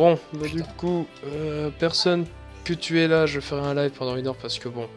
Bon, bah du coup, euh, personne que tu es là, je ferai un live pendant une heure parce que bon,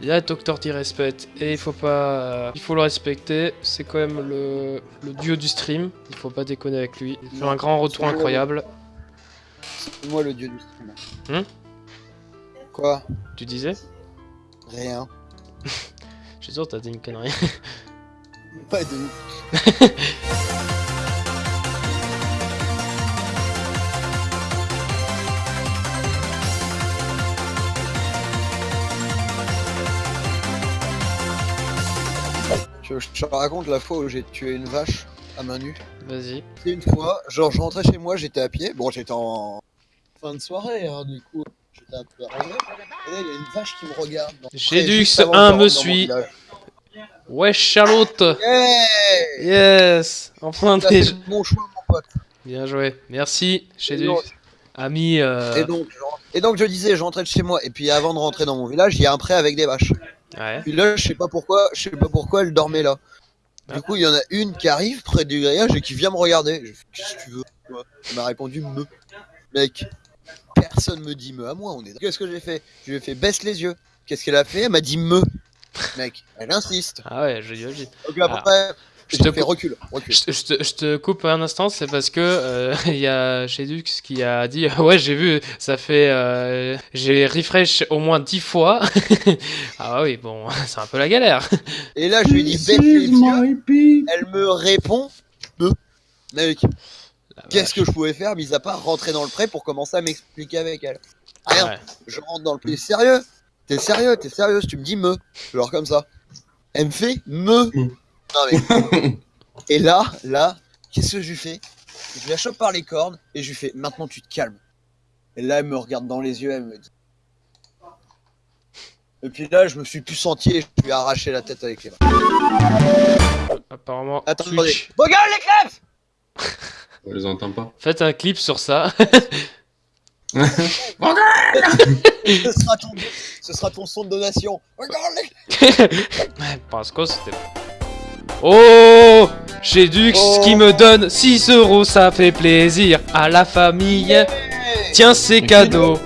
il y a Docteur qui respecte et il faut pas, il faut le respecter. C'est quand même le, le dieu du stream. Il faut pas déconner avec lui. Il fait un grand retour incroyable. C'est moi le dieu du stream. Hum Quoi? Tu disais? Rien. Je suis sûr t'as dit une connerie. Pas de je te raconte la fois où j'ai tué une vache à main nue Vas-y. C'est une fois, genre je rentrais chez moi, j'étais à pied, bon j'étais en fin de soirée, hein, du coup j'étais un peu arrangé, et là il y a une vache qui me regarde. dans- Gédux avant 1 que je me suit. Ouais, Charlotte. Yes. Enfin c'est mon choix mon pote. Bien joué. Merci, Gédux. Ami. euh, Et donc, je rentre- et donc je disais, je rentrais de chez moi, et puis avant de rentrer dans mon village, il y a un pré avec des vaches. Ouais. Puis là, je sais pas pourquoi, je sais pas pourquoi elle dormait là. Ah. Du coup, il y en a une qui arrive près du grillage et qui vient me regarder. Je fais, Qu'est-ce que tu veux? Elle m'a répondu me. Mec, personne me dit me à moi. On est. Qu'est-ce que j'ai fait? Je lui ai fait baisse les yeux. Qu'est-ce qu'elle a fait? Elle m'a dit me. Mec, elle insiste. Ah ouais, je dis. Donc après, Je je te fais cou- recule, recule. Je, je te, je te coupe un instant, c'est parce que euh, il y a Shedux qui a dit ouais j'ai vu ça fait euh, j'ai refresh au moins 10 fois ah oui bon c'est un peu la galère Et là, je lui dis les yeux. Elle me répond me. Mec, qu'est-ce que je pouvais faire mis à part rentrer dans le pré pour commencer à m'expliquer avec elle? Vache. Rien. Ouais. Je rentre dans le pré. Sérieux? T'es sérieux? T'es sérieuse? Tu me dis me. Genre comme ça. Elle me fait me. Non mais. et là, là, qu'est-ce que je lui fais? Je la chope par les cornes et je lui fais maintenant tu te calmes. Et là, elle me regarde dans les yeux, elle me dit. Et puis là, je me suis plus senti et je lui ai arraché la tête avec les mains. apparemment Attends, Twitch. attendez. Regarde les crêpes On les entend pas. faites un clip sur ça ce sera, ton, ce sera ton son de donation. Regarde les Ouais, parce que c'était Oh Shedux Oh. qui me donne 6 euros ça fait plaisir à la famille Tiens c'est cadeau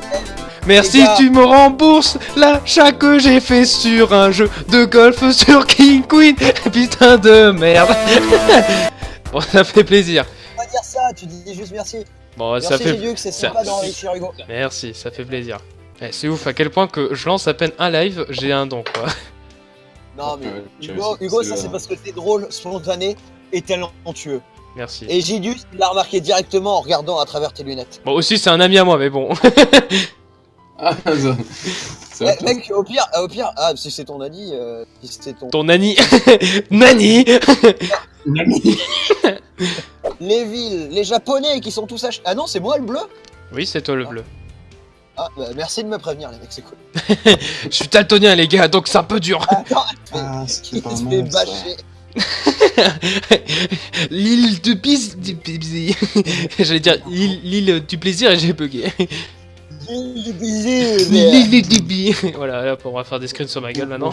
Merci, tu me rembourses l'achat que j'ai fait sur un jeu de golf sur King Queen. Putain de merde. bon, ça fait plaisir. Pas dire ça, tu dis juste merci. Bon, Merci ça fait. Que c'est ça- sympa d'enrichir Hugo. Merci, ça fait plaisir. Eh, c'est ouf à quel point que je lance à peine un live, j'ai un don quoi. Non mais Hugo, ça c'est parce que t'es drôle, spontané et talentueux. Merci. Et Gidus, il l'a remarqué directement en regardant à travers tes lunettes. Bon, aussi, c'est un ami à moi, mais bon. Ah, ça. Eh, mec, au pire, au pire, ah si c'est ton ami, euh, si c'est ton... Ton Nani. Nani Les villes, les japonais qui sont tous ach... Ah non, c'est moi le bleu? Oui, c'est toi le bleu. Ah, bah, merci de me prévenir les mecs, c'est cool. Je suis daltonien, les gars, donc c'est un peu dur. Attends, Ah, ce qui il est pas se fait mal, ça. bâcher. L'île du plaisir. J'allais dire l'île du plaisir et j'ai bugué. L'île du plaisir. L'île du bi. Voilà, hop, on va faire des screens sur ma gueule maintenant.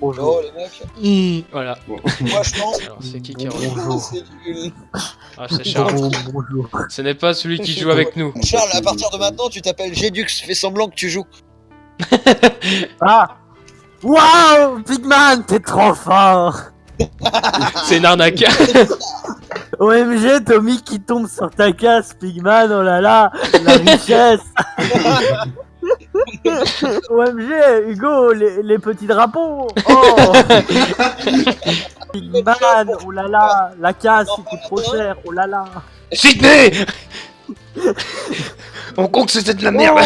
Oh les mecs, Hi, voilà. moi je pense... Alors, c'est qui qui Bonjour. C'est. Ah, c'est Charles. Ce n'est pas celui qui joue avec nous. Charles, à partir de maintenant, tu t'appelles Gédux, fais semblant que tu joues. Ah Waouh Pigman, t'es trop fort C'est une arnaque. OMG, Tommy qui tombe sur ta casse, Pigman, oh là là, la richesse OMG, Hugo, les, les petits drapeaux. Oh. Pigman, oh là là, la casse, il coûte trop cher, oh là là. Sydney! On compte que c'était de la merde.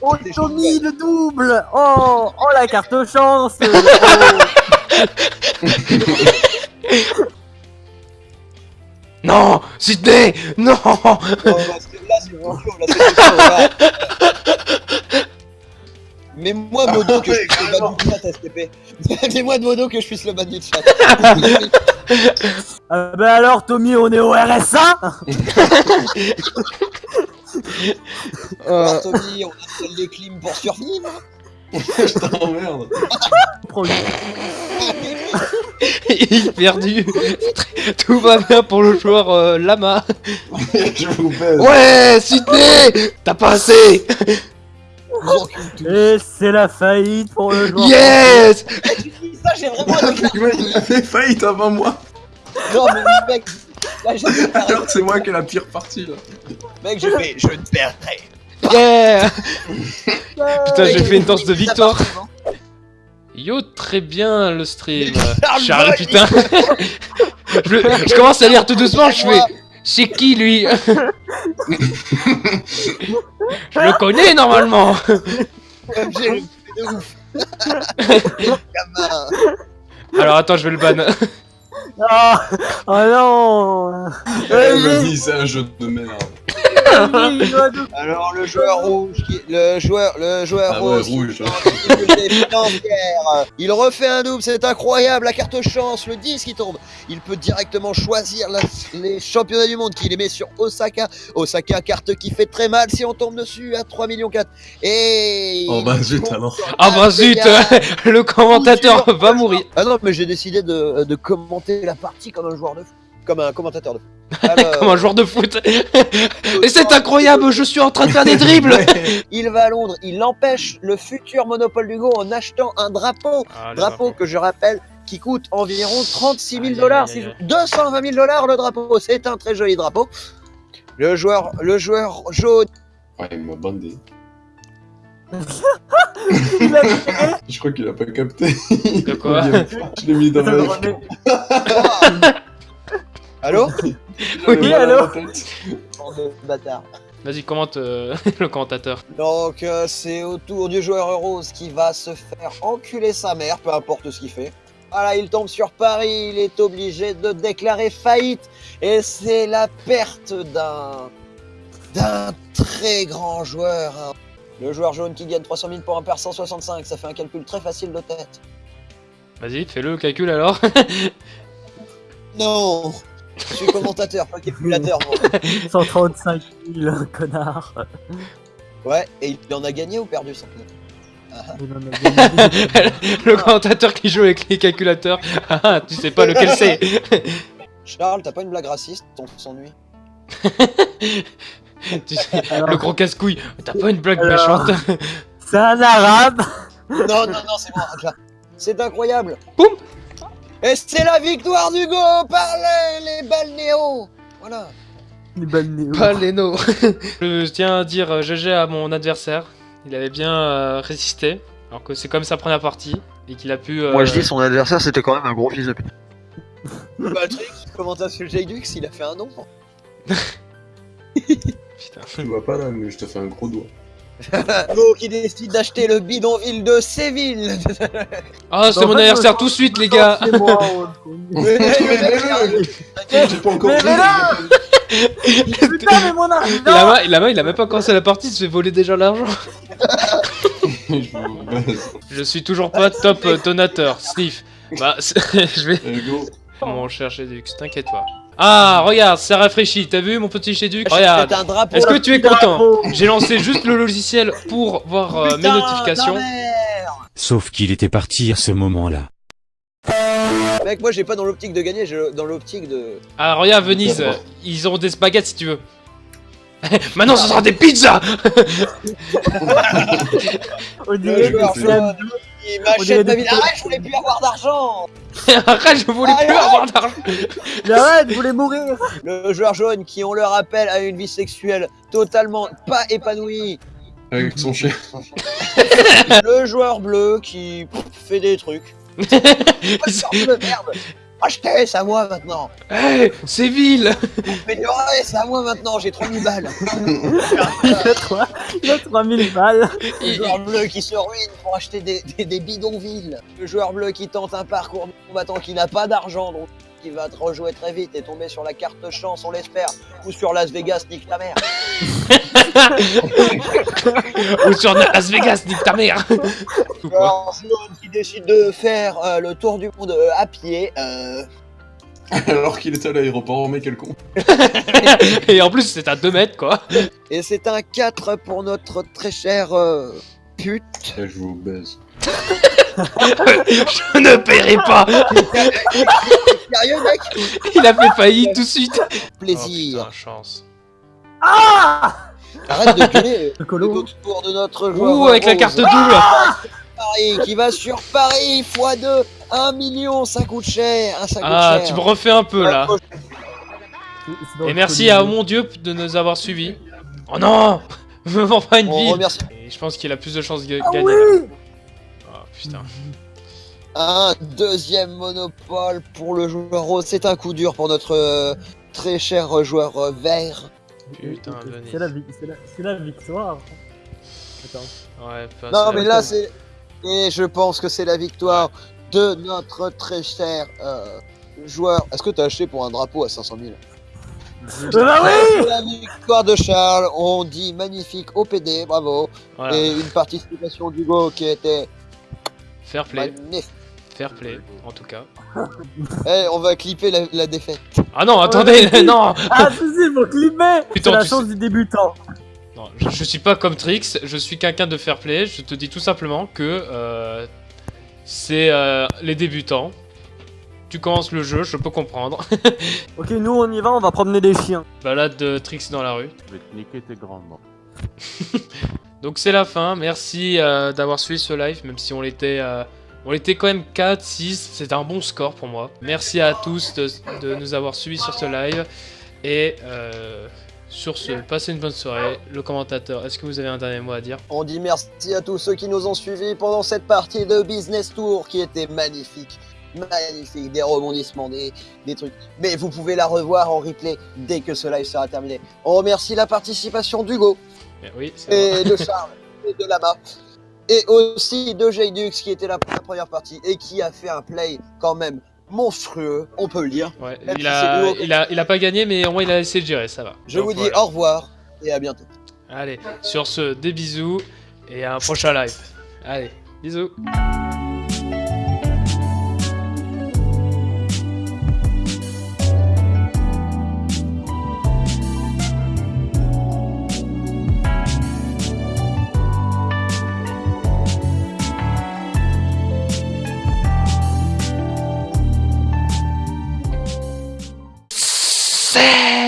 Oh, oh Tommy, le double. Oh Oh, la carte chance. Oh. Non Sydney Non. Oh, là, Mets-moi modo que je puisse le ban du chat, STP. Mets-moi de modo que je puisse le ban du chat. Euh, bah alors, Tommy, on est au RSA Alors, Tommy, on installe les clims pour survivre. Je t'emmerde. Il perdu. Tout va bien pour le joueur euh, Lama. Je vous baise. Ouais, Sydney T'as pas assez. Et c'est la faillite pour le joueur. Yes Ça, j'ai vraiment Il a fait faillite avant moi. Non, mais mec, là, j'ai fait pareil. Alors que c'est moi qui ai la pire partie là. Mec, j'ai fait, je ne perdrai. Yeah Putain, j'ai fait une danse de victoire. devant. Yo, très bien le stream. Charles putain. je, je commence à lire tout doucement, je fais... C'est qui lui? Je le connais normalement Comme j'ai le fait de ouf. Gamin. Alors attends, je vais le ban. Ah, oh non Elle me dit c'est un jeu de merde. Alors le joueur rouge, qui... le joueur, le joueur Ah rose, rouge. il refait un double, c'est incroyable, la carte chance, le 10 qui tombe. Il peut directement choisir la- les championnats du monde qu'il met sur Osaka. Osaka, carte qui fait très mal si on tombe dessus à 3 millions 4. Et... Oh bah zut alors. Ah bah zut Le commentateur va mourir. Ah non, mais j'ai décidé de, de commenter la partie comme un joueur de foot. Comme un commentateur de foot. Alors, Comme un joueur de foot. Et c'est incroyable, je suis en train de faire des dribbles il va à Londres, il empêche le futur monopole du Go en achetant un drapeau. Drapeau que je rappelle qui coûte environ 36 000 Aïe, dollars, aïe, aïe, aïe. 220 000 dollars le drapeau. C'est un très joli drapeau. Le joueur, le joueur jaune, Ouais, il m'a bandé. Il a tiré. Je crois qu'il a pas capté. De quoi? Je l'ai mis dans le. Allô Oui, allô Bande de bâtards. Vas-y, commente euh, le commentateur. Donc euh, c'est au tour du joueur rose qui va se faire enculer sa mère, peu importe ce qu'il fait. Voilà, il tombe sur Paris, il est obligé de déclarer faillite et c'est la perte d'un d'un très grand joueur. hein. Le joueur jaune qui gagne 300 000 pour un perd 165, ça fait un calcul très facile de tête. Vas-y, fais-le, le calcul alors. Non, je suis commentateur, pas calculateur. moi. 135 000, connard. Ouais, et il en a gagné ou perdu son club Il en a gagné. le commentateur qui joue avec les calculateurs. Ah, ah, tu sais pas lequel c'est. Charles, t'as pas une blague raciste? On s'ennuie. Tu sais, Alors, le gros casse-couille. T'as pas une blague Alors. méchante? C'est un arabe Non, non, non, c'est bon, Angela. C'est incroyable. Boum. Et c'est la victoire d'Hugo par les, les balnéos. Voilà. Les balnéos. Pas Leno. Je tiens à dire euh, GG à mon adversaire. Il avait bien euh, résisté. Alors que c'est comme sa première partie. Et qu'il a pu. euh, son adversaire, c'était quand même un gros fils de pute. Patrick, comment t'as su le Jaydux Il a fait un nom. Putain. Tu vois pas là, mais je te fais un gros doigt. Qui décide d'acheter le bidonville de Séville. Ah, c'est mon anniversaire tout de suite, les gars. On- Mais- là Putain, mais mon là-bas, il a même pas commencé la partie, il se fait voler déjà l'argent. Je suis toujours pas top euh, donateur, Sniff. Bah, je vais. Allez, go. Mon cher Chédux, t'inquiète pas. Ah, regarde, ça rafraîchit. T'as vu mon petit Chédux Regarde. C'est un drapeau. Est-ce que tu es content? J'ai lancé juste le logiciel pour voir euh, mes notifications. Sauf qu'il était parti à ce moment-là. Mec, moi j'ai pas dans l'optique de gagner, j'ai dans l'optique de. Ah, regarde, Venise, ils auront des spaghettis si tu veux. Maintenant, ce sera des pizzas On Le dirait que joueur c'est un- m'achète ma vie. Arrête, je voulais plus avoir d'argent. Arrête, je voulais plus avoir d'argent arrête, vous voulez mourir Le joueur jaune qui, on le rappelle, a une vie sexuelle totalement pas épanouie. Avec son chien. Le joueur bleu qui fait des trucs. Merde. Achetez, c'est à moi maintenant. Hey, c'est vil Améliorez, c'est à moi maintenant, j'ai 3000 balles. Il a 3 il a 3000 balles. Le Il- joueur bleu qui se ruine pour acheter des, des, des bidonvilles. Le joueur bleu qui tente un parcours de combattant qui n'a pas d'argent, donc qui va te rejouer très vite et tomber sur la carte chance, on l'espère, ou sur Las Vegas, nique ta mère. Ou sur Las Vegas, nique ta mère jaune qui décide de faire euh, le tour du monde euh, à pied. euh, Alors qu'il était à l'aéroport, mais quel con. Et en plus, c'est à 2 mètres, quoi. et c'est un 4 pour notre très cher euh, pute. Je vous baise. Je ne paierai pas Sérieux, mec? Il a fait faillite tout de suite Plaisir. Oh, putain, chance. Ah Arrête de gueuler. Le colo. Tour de notre joueur. Ouh, avec la carte double Paris, qui va sur Paris x2. 1 million, ça coûte cher. ça coûte Ah, cher. tu me refais un peu là. Et merci à mon dieu de nous avoir suivis. Oh non Me vends pas une On ville remercie Et je pense qu'il a plus de chances de Ah gagner. oui. Oh putain. un deuxième monopole pour le joueur rose. C'est un coup dur pour notre euh, très cher joueur euh, vert. Putain, C'est la, victoire. Attends. Ouais, Non, mais là, c'est. Et je pense que c'est la victoire de notre très cher euh, joueur. Est-ce que t'as acheté pour un drapeau à 500 000 Euh, bah oui C'est la victoire de Charles. On dit magnifique au PD, bravo. Voilà. Et une participation d'Hugo qui était Fair play. magnifique. Fair play, en tout cas. Eh, on va clipper la, la défaite. Ah non, attendez, non Ah, si, si, faut clipper C'est la chance du débutant. Non, je, je suis pas comme Trix, je suis quelqu'un de fair play. Je te dis tout simplement que euh, c'est euh, les débutants. Tu commences le jeu, je peux comprendre. Ok, nous on y va, on va promener des chiens. Balade de Trix dans la rue. Je vais te niquer tes grandement. Donc c'est la fin. Merci euh, d'avoir suivi ce live, même si on l'était. On était quand même 4, 6, c'était un bon score pour moi. Merci à tous de, de nous avoir suivis sur ce live. Et euh, sur ce, passez une bonne soirée. Le commentateur, est-ce que vous avez un dernier mot à dire? On dit merci à tous ceux qui nous ont suivis pendant cette partie de Business Tour qui était magnifique. Magnifique, des rebondissements, des, des trucs. Mais vous pouvez la revoir en replay dès que ce live sera terminé. On remercie la participation d'Hugo Eh Oui, c'est et de Charles et de Lama. Et aussi de Jaydux qui était là pour la première partie et qui a fait un play quand même monstrueux, on peut le dire. Ouais, il, a, il, a, il a pas gagné, mais au moins il a essayé de gérer, ça va. Je Donc, vous dis voilà. au revoir et à bientôt. Allez, sur ce, des bisous et à un prochain live. Allez, bisous. sé.